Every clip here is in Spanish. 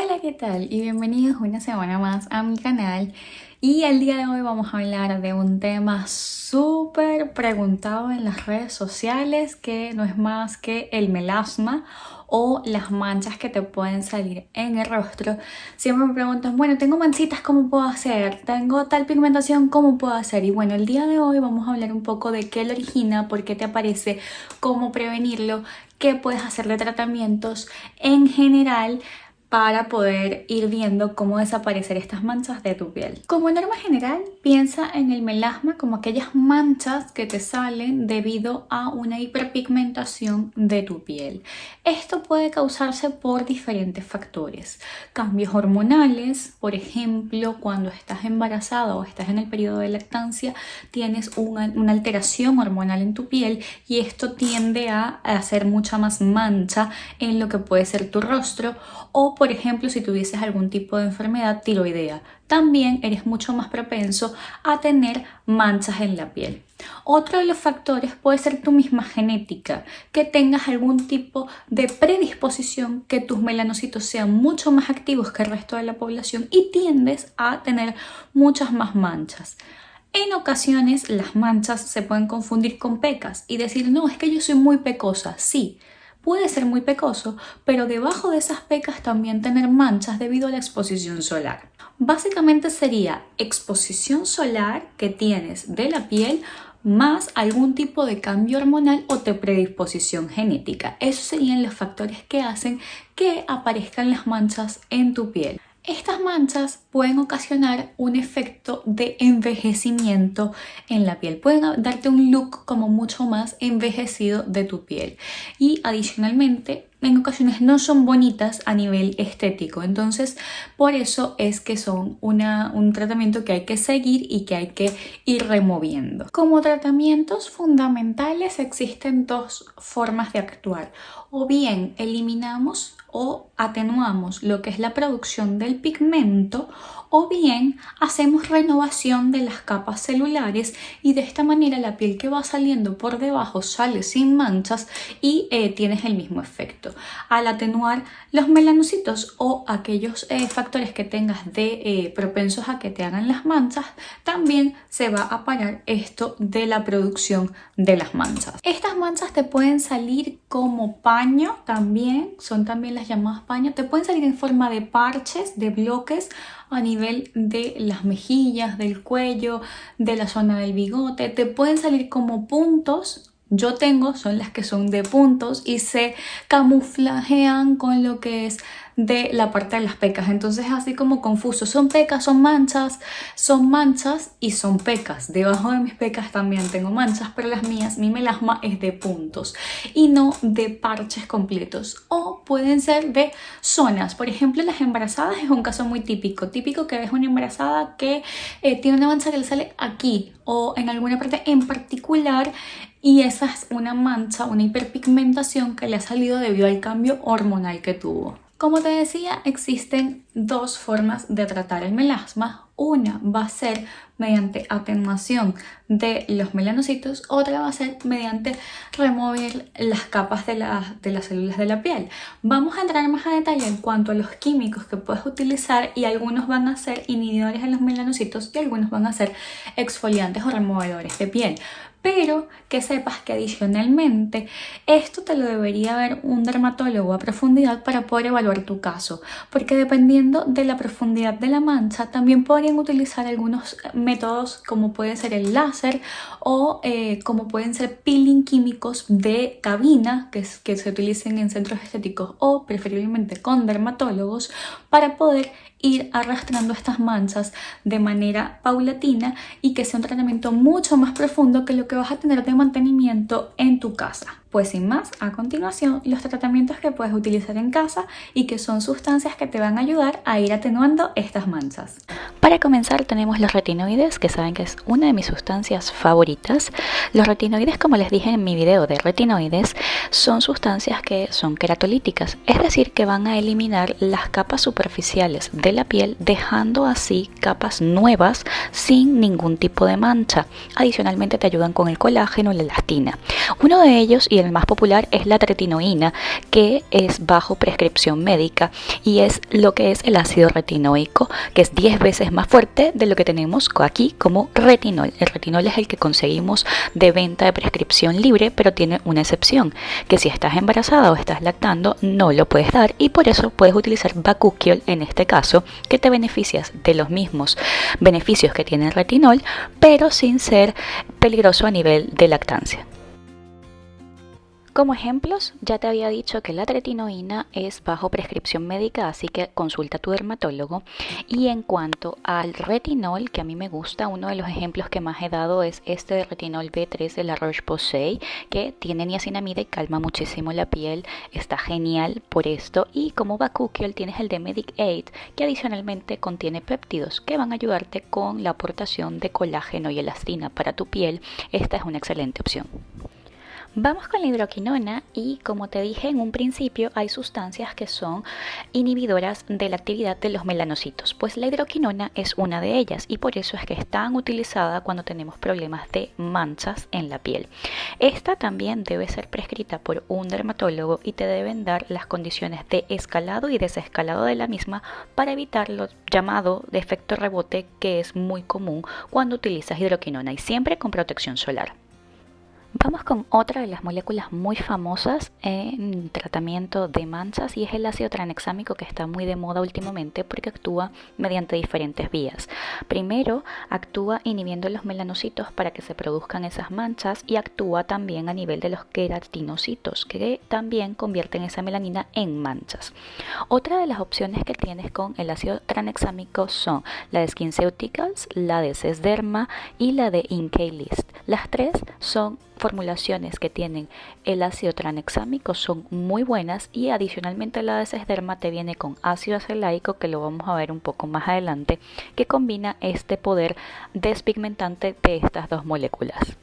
Hola, ¿qué tal? Y bienvenidos una semana más a mi canal. Y el día de hoy vamos a hablar de un tema súper preguntado en las redes sociales que no es más que el melasma o las manchas que te pueden salir en el rostro. Siempre me preguntan, bueno, tengo manchitas, ¿cómo puedo hacer? Tengo tal pigmentación, ¿cómo puedo hacer? Y bueno, el día de hoy vamos a hablar un poco de qué lo origina, por qué te aparece, cómo prevenirlo, qué puedes hacer de tratamientos en general para poder ir viendo cómo desaparecer estas manchas de tu piel. Como norma general, piensa en el melasma como aquellas manchas que te salen debido a una hiperpigmentación de tu piel. Esto puede causarse por diferentes factores. Cambios hormonales, por ejemplo, cuando estás embarazada o estás en el periodo de lactancia, tienes una, una alteración hormonal en tu piel y esto tiende a hacer mucha más mancha en lo que puede ser tu rostro o por ejemplo si tuvieses algún tipo de enfermedad tiroidea. También eres mucho más propenso a tener manchas en la piel. Otro de los factores puede ser tu misma genética, que tengas algún tipo de predisposición, que tus melanocitos sean mucho más activos que el resto de la población y tiendes a tener muchas más manchas. En ocasiones las manchas se pueden confundir con pecas y decir, no, es que yo soy muy pecosa. Sí, puede ser muy pecoso, pero debajo de esas pecas también tener manchas debido a la exposición solar. Básicamente sería exposición solar que tienes de la piel más algún tipo de cambio hormonal o de predisposición genética. Esos serían los factores que hacen que aparezcan las manchas en tu piel. Estas manchas pueden ocasionar un efecto de envejecimiento en la piel. Pueden darte un look como mucho más envejecido de tu piel. Y adicionalmente, en ocasiones no son bonitas a nivel estético. Entonces, por eso es que son un tratamiento que hay que seguir y que hay que ir removiendo. Como tratamientos fundamentales existen dos formas de actuar. O bien eliminamos o atenuamos lo que es la producción del pigmento o bien hacemos renovación de las capas celulares y de esta manera la piel que va saliendo por debajo sale sin manchas y eh, tienes el mismo efecto. Al atenuar los melanocitos o aquellos eh, factores que tengas de eh, propensos a que te hagan las manchas, también se va a parar esto de la producción de las manchas. Estas manchas te pueden salir como paño también, son también las llamadas paños, te pueden salir en forma de parches, de bloques a nivel de las mejillas, del cuello, de la zona del bigote. Te pueden salir como puntos yo tengo son las que son de puntos y se camuflajean con lo que es de la parte de las pecas. Entonces así como confuso. Son pecas, son manchas, son manchas y son pecas. Debajo de mis pecas también tengo manchas, pero las mías, mi melasma es de puntos y no de parches completos. O pueden ser de zonas. Por ejemplo, las embarazadas es un caso muy típico. Típico que ves una embarazada que eh, tiene una mancha que le sale aquí o en alguna parte en particular y esa es una mancha, una hiperpigmentación que le ha salido debido al cambio hormonal que tuvo. Como te decía, existen dos formas de tratar el melasma. Una va a ser mediante atenuación de los melanocitos, otra va a ser mediante remover las capas de, de las células de la piel. Vamos a entrar más a detalle en cuanto a los químicos que puedes utilizar y algunos van a ser inhibidores de los melanocitos y algunos van a ser exfoliantes o removedores de piel pero que sepas que adicionalmente esto te lo debería ver un dermatólogo a profundidad para poder evaluar tu caso, porque dependiendo de la profundidad de la mancha también podrían utilizar algunos métodos como puede ser el láser o eh, como pueden ser peeling químicos de cabina que, que se utilicen en centros estéticos o preferiblemente con dermatólogos para poder ir arrastrando estas manchas de manera paulatina y que sea un tratamiento mucho más profundo que lo que vas a tener de mantenimiento en tu casa. Pues sin más, a continuación los tratamientos que puedes utilizar en casa y que son sustancias que te van a ayudar a ir atenuando estas manchas. Para comenzar tenemos los retinoides, que saben que es una de mis sustancias favoritas. Los retinoides, como les dije en mi video de retinoides, son sustancias que son queratolíticas, es decir, que van a eliminar las capas superficiales de la piel, dejando así capas nuevas sin ningún tipo de mancha. Adicionalmente te ayudan con el colágeno y la elastina. Uno de ellos y el más popular es la tretinoína, que es bajo prescripción médica y es lo que es el ácido retinoico, que es 10 veces más fuerte de lo que tenemos aquí como retinol. El retinol es el que conseguimos de venta de prescripción libre, pero tiene una excepción, que si estás embarazada o estás lactando no lo puedes dar y por eso puedes utilizar Bakuchiol en este caso, que te beneficias de los mismos beneficios que tiene el retinol, pero sin ser peligroso a nivel de lactancia. Como ejemplos, ya te había dicho que la tretinoína es bajo prescripción médica, así que consulta a tu dermatólogo. Y en cuanto al retinol, que a mí me gusta, uno de los ejemplos que más he dado es este de retinol B3 de la Roche-Posay, que tiene niacinamida y calma muchísimo la piel. Está genial por esto. Y como Bakuchiol tienes el de Medic Aid, que adicionalmente contiene péptidos que van a ayudarte con la aportación de colágeno y elastina para tu piel. Esta es una excelente opción. Vamos con la hidroquinona y como te dije en un principio hay sustancias que son inhibidoras de la actividad de los melanocitos, pues la hidroquinona es una de ellas y por eso es que es tan utilizada cuando tenemos problemas de manchas en la piel. Esta también debe ser prescrita por un dermatólogo y te deben dar las condiciones de escalado y desescalado de la misma para evitar lo llamado de efecto rebote que es muy común cuando utilizas hidroquinona y siempre con protección solar. Vamos con otra de las moléculas muy famosas en tratamiento de manchas y es el ácido tranexámico que está muy de moda últimamente porque actúa mediante diferentes vías. Primero, actúa inhibiendo los melanocitos para que se produzcan esas manchas y actúa también a nivel de los queratinocitos que también convierten esa melanina en manchas. Otra de las opciones que tienes con el ácido tranexámico son la de SkinCeuticals, la de Sesderma y la de List. Las tres son formulaciones que tienen el ácido tranexámico son muy buenas y adicionalmente la de Sesderma te viene con ácido acelaico que lo vamos a ver un poco más adelante que combina este poder despigmentante de estas dos moléculas.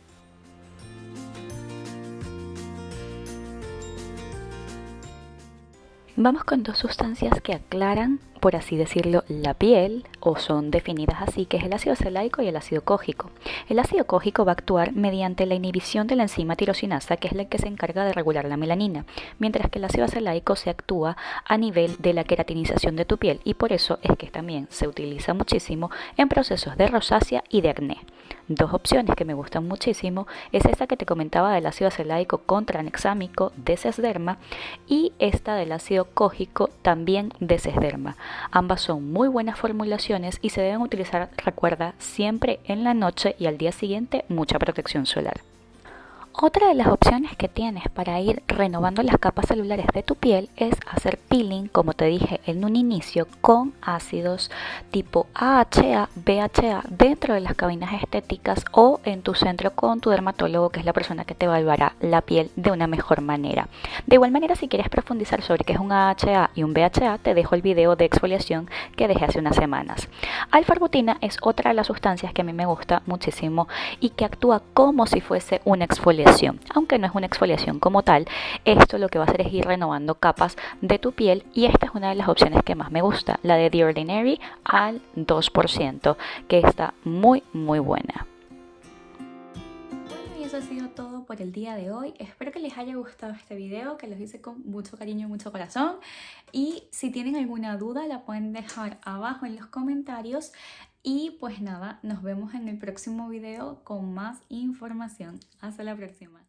Vamos con dos sustancias que aclaran por así decirlo, la piel, o son definidas así, que es el ácido acelaico y el ácido cógico. El ácido cógico va a actuar mediante la inhibición de la enzima tirosinasa, que es la que se encarga de regular la melanina, mientras que el ácido acelaico se actúa a nivel de la queratinización de tu piel y por eso es que también se utiliza muchísimo en procesos de rosácea y de acné. Dos opciones que me gustan muchísimo es esta que te comentaba del ácido acelaico contra anexámico de Sesderma y esta del ácido cógico también de Sesderma. Ambas son muy buenas formulaciones y se deben utilizar, recuerda, siempre en la noche y al día siguiente mucha protección solar. Otra de las opciones que tienes para ir renovando las capas celulares de tu piel es hacer peeling, como te dije en un inicio, con ácidos tipo AHA, BHA dentro de las cabinas estéticas o en tu centro con tu dermatólogo, que es la persona que te evaluará la piel de una mejor manera. De igual manera, si quieres profundizar sobre qué es un AHA y un BHA, te dejo el video de exfoliación que dejé hace unas semanas. Alfarbutina es otra de las sustancias que a mí me gusta muchísimo y que actúa como si fuese una exfoliación aunque no es una exfoliación como tal, esto lo que va a hacer es ir renovando capas de tu piel y esta es una de las opciones que más me gusta, la de The Ordinary al 2%, que está muy muy buena y eso ha sido todo por el día de hoy. Espero que les haya gustado este video, que los hice con mucho cariño y mucho corazón. Y si tienen alguna duda la pueden dejar abajo en los comentarios. Y pues nada, nos vemos en el próximo video con más información. Hasta la próxima.